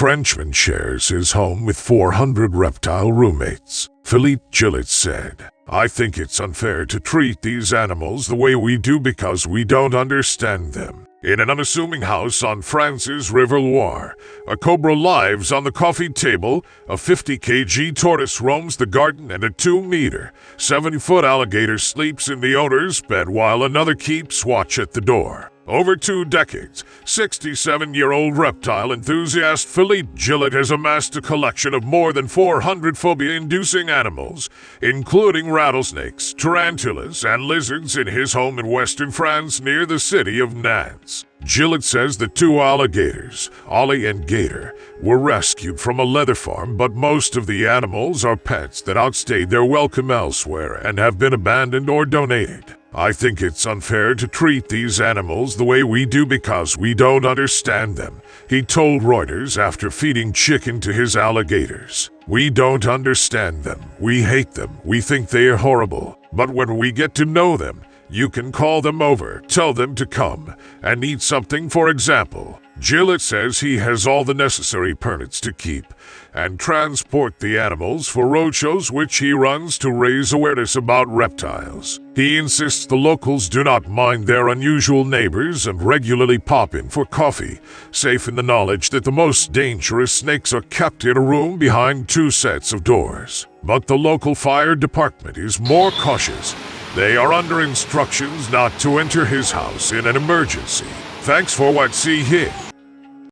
Frenchman shares his home with 400 reptile roommates. Philippe Gillet said, I think it's unfair to treat these animals the way we do because we don't understand them. In an unassuming house on France's River Loire, a cobra lives on the coffee table, a 50 kg tortoise roams the garden, and a 2 meter, 70 foot alligator sleeps in the owner's bed while another keeps watch at the door. Over two decades, 67 year old reptile enthusiast Philippe Gillet has amassed a collection of more than 400 phobia inducing animals, including rattlesnakes, tarantulas, and lizards in his home in western France near the city of Nantes. Gillet says the two alligators, Ollie and Gator, were rescued from a leather farm, but most of the animals are pets that outstayed their welcome elsewhere and have been abandoned or donated. I think it's unfair to treat these animals the way we do because we don't understand them, he told Reuters after feeding chicken to his alligators. We don't understand them. We hate them. We think they are horrible. But when we get to know them, you can call them over, tell them to come, and eat something, for example. Gillet says he has all the necessary permits to keep and transport the animals for roadshows which he runs to raise awareness about reptiles. He insists the locals do not mind their unusual neighbors and regularly pop in for coffee, safe in the knowledge that the most dangerous snakes are kept in a room behind two sets of doors. But the local fire department is more cautious they are under instructions not to enter his house in an emergency. Thanks for what see here.